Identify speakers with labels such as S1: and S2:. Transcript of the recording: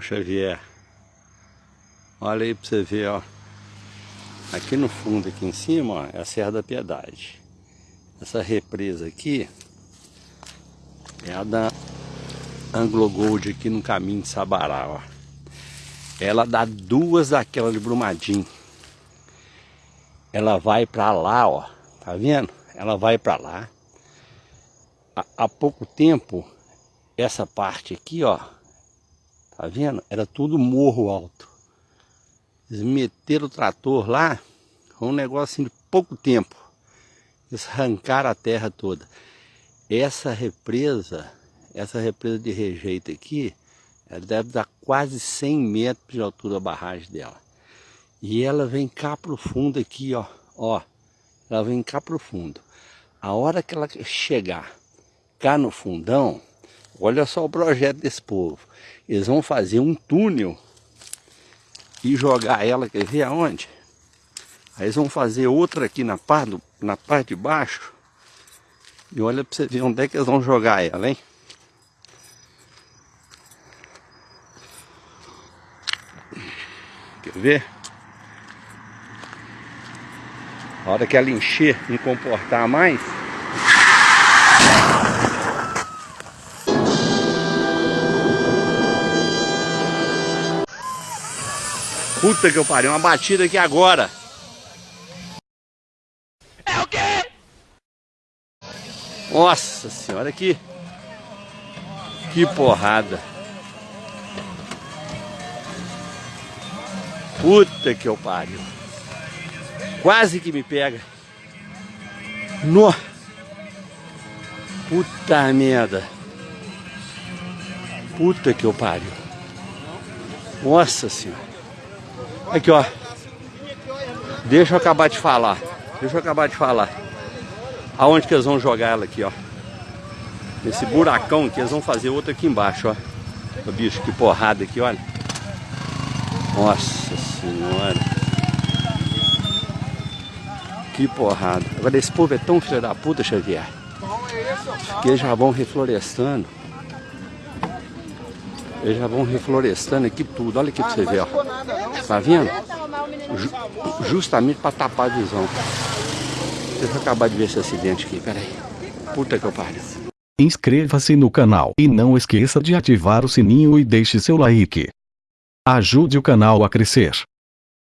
S1: o Xavier. Olha aí pra você ver, ó. Aqui no fundo, aqui em cima, ó, é a Serra da Piedade. Essa represa aqui é a da Anglo Gold aqui no caminho de Sabará, ó. Ela dá duas daquela de Brumadinho. Ela vai pra lá, ó. Tá vendo? Ela vai pra lá. Há pouco tempo, essa parte aqui, ó. Tá vendo? Era tudo morro alto. Eles meteram o trator lá, um negócio assim de pouco tempo. Eles arrancaram a terra toda. Essa represa, essa represa de rejeito aqui, ela deve dar quase 100 metros de altura a barragem dela. E ela vem cá pro fundo aqui, ó. Ó, ela vem cá pro fundo. A hora que ela chegar cá no fundão, olha só o projeto desse povo. Eles vão fazer um túnel e jogar ela, quer ver aonde? Aí eles vão fazer outra aqui na parte, do, na parte de baixo. E olha para você ver onde é que eles vão jogar ela, hein? Quer ver? A hora que ela encher, não comportar mais, Puta que eu parei, uma batida aqui agora. É o quê? Nossa senhora, que... Que porrada. Puta que eu pariu. Quase que me pega. No. Puta merda. Puta que eu pariu. Nossa senhora. Aqui, ó. Deixa eu acabar de falar. Deixa eu acabar de falar. Aonde que eles vão jogar ela aqui, ó. Nesse buracão que eles vão fazer outra aqui embaixo, ó. O bicho, que porrada aqui, olha. Nossa senhora. Que porrada. Agora esse povo é tão filho da puta, Xavier. Que eles já vão reflorestando. Eles já vão reflorestando aqui tudo. Olha aqui pra você ver, ó. Tá vendo? Ju justamente para tapar a visão. Deixa eu acabar de ver esse acidente aqui, peraí. Puta que eu pariu.
S2: Inscreva-se no canal e não esqueça de ativar o sininho e deixe seu like. Ajude o canal a crescer.